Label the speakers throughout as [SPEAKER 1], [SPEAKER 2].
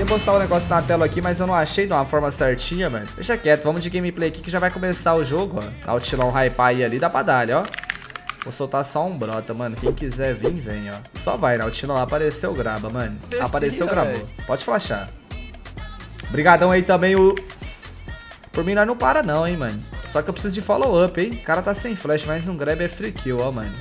[SPEAKER 1] Ia postar um negócio na tela aqui, mas eu não achei de uma forma certinha, mano. Deixa quieto, vamos de gameplay aqui que já vai começar o jogo, ó. Dá o tilão hype aí ali, dá pra dar, ó. Vou soltar só um brota, mano. Quem quiser vir, vem, ó. Só vai, né? O Tilão apareceu, grava, mano. Apareceu, gravou. Pode flashar. Obrigadão aí também, o... Por mim, nós não para não, hein, mano. Só que eu preciso de follow-up, hein. O cara tá sem flash, mas um grab é free kill, ó, mano.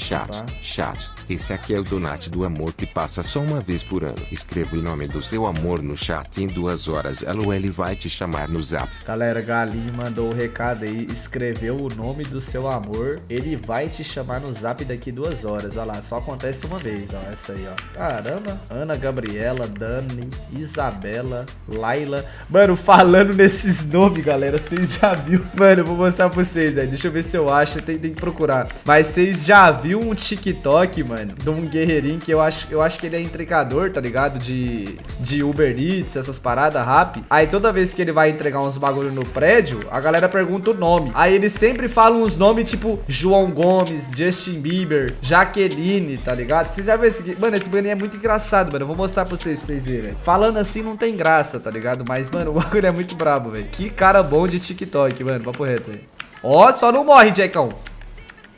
[SPEAKER 2] Chat, chat. Esse aqui é o donate do amor que passa só uma vez por ano. Escreva o nome do seu amor no chat em duas horas. LOL ele vai te chamar no zap.
[SPEAKER 1] Galera, Galinho mandou o um recado aí. Escreveu o nome do seu amor. Ele vai te chamar no zap daqui duas horas. Olha lá, só acontece uma vez, ó. Essa aí, ó. Caramba. Ana Gabriela, Dani, Isabela, Laila. Mano, falando nesses nomes, galera, vocês já viu? Mano, eu vou mostrar pra vocês aí. Deixa eu ver se eu acho. Tem, tem que procurar. Mas vocês já viu um TikTok, mano? de um guerreirinho que eu acho, eu acho que ele é entregador, tá ligado? De, de Uber Eats, essas paradas rap. Aí toda vez que ele vai entregar uns bagulho no prédio, a galera pergunta o nome. Aí ele sempre fala uns nomes tipo João Gomes, Justin Bieber, Jaqueline, tá ligado? Vocês já viram esse... Mano, esse baninho é muito engraçado, mano. Eu vou mostrar pra vocês, pra vocês verem. Falando assim não tem graça, tá ligado? Mas, mano, o bagulho é muito brabo, velho. Que cara bom de TikTok, mano. Papo reto aí. Ó, só não morre, Jackão.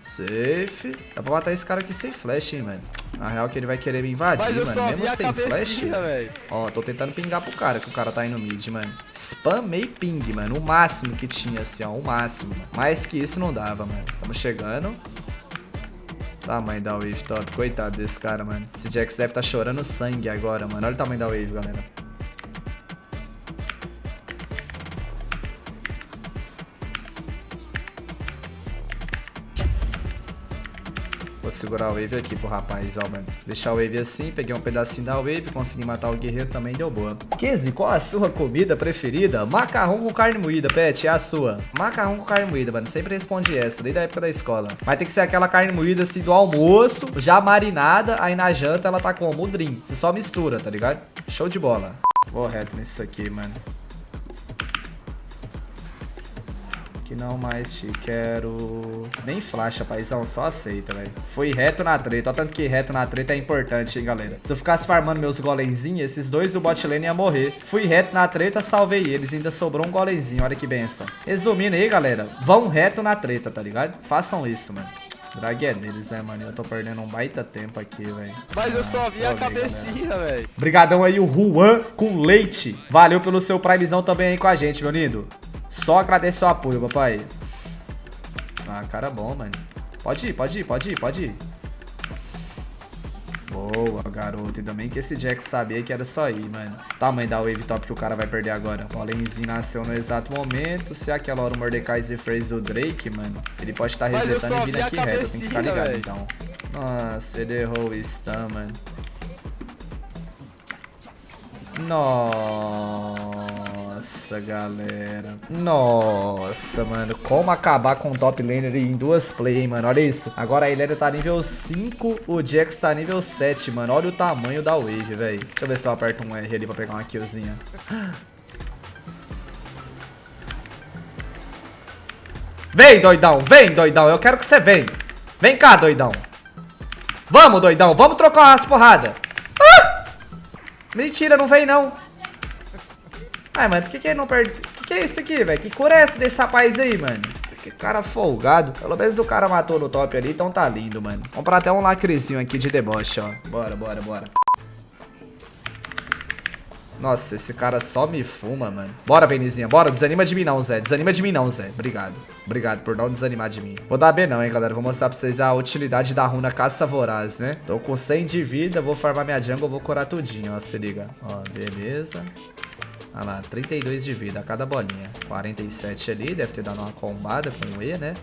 [SPEAKER 1] Safe. Dá pra matar esse cara aqui sem flash, hein, mano. Na real que ele vai querer me invadir, mano. Mesmo sem flash. Véio. Ó, tô tentando pingar pro cara, que o cara tá indo mid, mano. Spamei ping, mano. O máximo que tinha, assim, ó. O máximo. Mano. Mais que isso não dava, mano. Tamo chegando. Tamanho da wave top. Coitado desse cara, mano. Esse Jax deve tá chorando sangue agora, mano. Olha o tamanho da wave, galera. Segurar a wave aqui pro rapaz, ó, mano. Deixar a wave assim, peguei um pedacinho da wave, consegui matar o guerreiro também, deu boa. Kizzy, qual a sua comida preferida? Macarrão com carne moída, pet, é a sua. Macarrão com carne moída, mano. Sempre responde essa, desde a época da escola. Mas tem que ser aquela carne moída assim do almoço, já marinada, aí na janta ela tá como? O drink. Você só mistura, tá ligado? Show de bola. Vou reto nisso aqui, mano. Que não mais te quero. Nem flash, paizão, só aceita, velho. Foi reto na treta, olha tanto que reto na treta é importante, hein, galera. Se eu ficasse farmando meus golemzinhos, esses dois do bot lane iam morrer. Fui reto na treta, salvei eles, ainda sobrou um golemzinho, olha que benção. Resumindo aí, galera, vão reto na treta, tá ligado? Façam isso, mano. Drag é deles, né, mano? Eu tô perdendo um baita tempo aqui, velho.
[SPEAKER 3] Mas eu só vi ah, a cabecinha, velho.
[SPEAKER 1] Obrigadão aí, o Juan com leite. Valeu pelo seu primezão também aí com a gente, meu lindo. Só agradeço o apoio, papai. Ah, cara bom, mano. Pode ir, pode ir, pode ir, pode ir. Boa, garoto. E também que esse Jack sabia que era só ir, mano. Tamanho da wave top que o cara vai perder agora. O Alenzinho nasceu no exato momento. Se aquela hora o Mordekaiser fez o Drake, mano, ele pode estar tá resetando e vindo aqui reto. Tem que ficar ligado, véio. então. Nossa, ele errou o stun, mano. Nossa. Nossa, galera. Nossa, mano. Como acabar com o top laner em duas play, hein, mano. Olha isso. Agora a Iléria tá nível 5, o Jax tá nível 7, mano. Olha o tamanho da wave, velho. Deixa eu ver se eu aperto um R ali pra pegar uma killzinha. Vem, doidão. Vem, doidão. Eu quero que você venha. Vem cá, doidão. Vamos, doidão. Vamos trocar umas porradas. Ah! Mentira, não vem não. Ai, mano, por que que ele não perde... O que que é isso aqui, velho? Que cura é essa desse rapaz aí, mano? Que cara folgado. Pelo menos o cara matou no top ali, então tá lindo, mano. Pra até um lacrezinho aqui de deboche, ó. Bora, bora, bora. Nossa, esse cara só me fuma, mano. Bora, Benizinha, bora. Desanima de mim não, Zé. Desanima de mim não, Zé. Obrigado. Obrigado por não desanimar de mim. Vou dar B não, hein, galera. Vou mostrar pra vocês a utilidade da runa caça voraz, né? Tô com 100 de vida, vou farmar minha jungle, vou curar tudinho, ó. Se liga. Ó, beleza. Olha lá, 32 de vida a cada bolinha. 47 ali, deve ter dado uma combada com o E, né?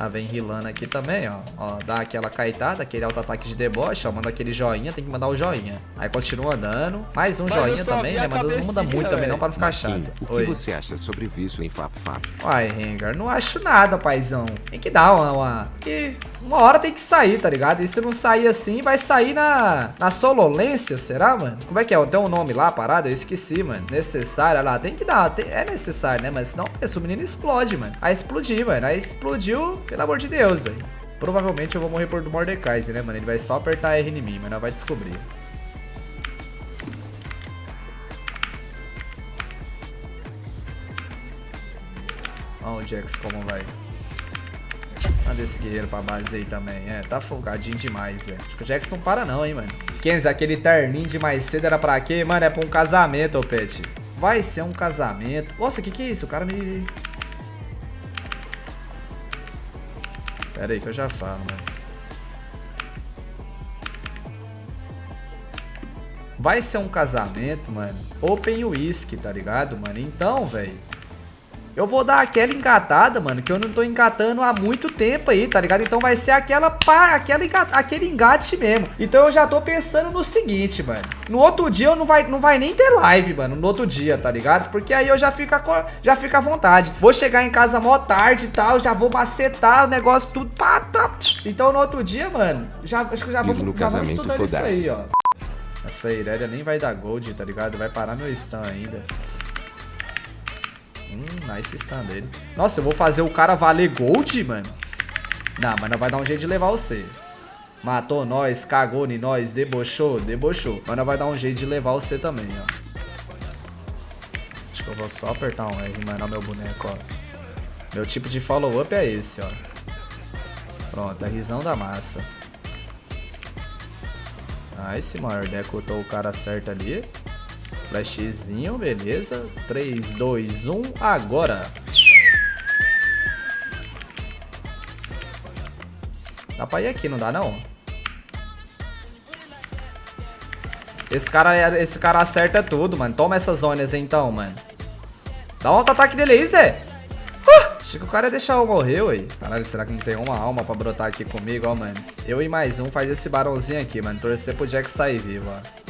[SPEAKER 1] Ah, vem rilando aqui também, ó. Ó, dá aquela caitada, aquele auto-ataque de deboche, ó. Manda aquele joinha, tem que mandar o joinha. Aí continua andando. Mais um Mas joinha também, né? Mas não manda muito véio. também não pra não ficar chato.
[SPEAKER 2] O Oi. que você acha sobre isso em Fap Fap?
[SPEAKER 1] Uai, Rengar, não acho nada, paizão. Tem que dar uma... uma... Que uma hora tem que sair, tá ligado? E se não sair assim, vai sair na, na sololência, será, mano? Como é que é? Tem um nome lá, parado? Eu esqueci, mano. Necessário, lá. Tem que dar. Tem, é necessário, né? Mas senão esse menino explode, mano. Aí explodiu, mano. Aí explodiu, pelo amor de Deus, velho. Provavelmente eu vou morrer por do Mordecai, né, mano? Ele vai só apertar R em mim, mas não vai descobrir. Olha o Jax como vai. Manda esse guerreiro pra base aí também. É, tá folgadinho demais, é. Acho que o Jax não para não, hein, mano. Kenzie, aquele terninho de mais cedo era pra quê? Mano, é pra um casamento, ô Pet. Vai ser um casamento. Nossa, que que é isso? O cara me... Pera aí que eu já falo, mano. Vai ser um casamento, mano. Open whisky, tá ligado, mano? Então, velho. Eu vou dar aquela engatada, mano, que eu não tô engatando há muito tempo aí, tá ligado? Então vai ser aquela pá, aquela aquele engate mesmo. Então eu já tô pensando no seguinte, mano. No outro dia eu não vai, não vai nem ter live, mano, no outro dia, tá ligado? Porque aí eu já fico, já fico à vontade. Vou chegar em casa mó tarde e tal, já vou macetar o negócio tudo. Pá, tá. Então no outro dia, mano, já, acho que já vou,
[SPEAKER 2] no já vamos estudando isso
[SPEAKER 1] aí, ó. Essa Irelia nem vai dar gold, tá ligado? Vai parar meu stun ainda. Hum, nice stun dele. Nossa, eu vou fazer o cara valer gold, mano? Não, mas não vai dar um jeito de levar você. Matou nós, cagou em nós, debochou, debochou. Mas não vai dar um jeito de levar você também, ó. Acho que eu vou só apertar um R, mano, meu boneco, ó. Meu tipo de follow-up é esse, ó. Pronto, é risão da massa. Nice, maior decotou o cara certo ali. Flashzinho, beleza. 3, 2, 1, agora. Dá pra ir aqui, não dá não? Esse cara, esse cara acerta tudo, mano. Toma essas zonas então, mano. Dá um auto-ataque dele aí, Zé. Uh! Achei que o cara ia deixar eu morrer, ué. Caralho, será que não tem uma alma pra brotar aqui comigo, ó, mano? Eu e mais um faz esse barãozinho aqui, mano. Torcer pro Jack sair vivo, ó.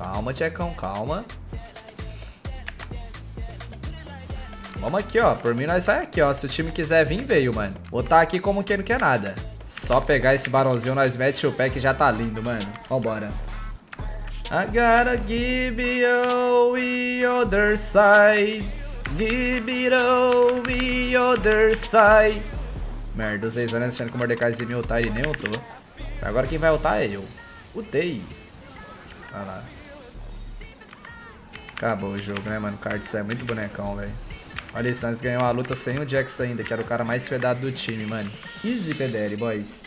[SPEAKER 1] Calma, Tchecão, calma. Vamos aqui, ó. Por mim, nós vai aqui, ó. Se o time quiser vir, veio, mano. Botar aqui como quem não quer nada. Só pegar esse barãozinho, nós mete o pé que já tá lindo, mano. Vambora. I gotta give you the other side. Give it all the other side. Merda, os seis anos achando que o Mordecai me ultar e nem ultou. Agora quem vai ultar é eu. Utei. Vai lá. Acabou o jogo, né, mano? O Cards é muito bonecão, velho. Olha isso, nós ganhamos a luta sem o Jax ainda, que era o cara mais fedado do time, mano. Easy, PDL, boys.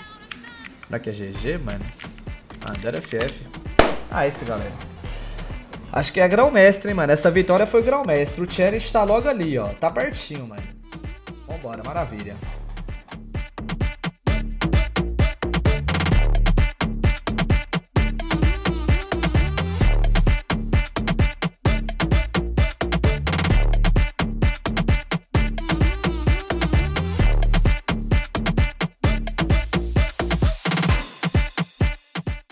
[SPEAKER 1] Será que é GG, mano? Ah, era FF. Ah, esse, galera. Acho que é grão-mestre, hein, mano. Essa vitória foi grão-mestre. O Cherish tá logo ali, ó. Tá pertinho, mano. Vambora, maravilha.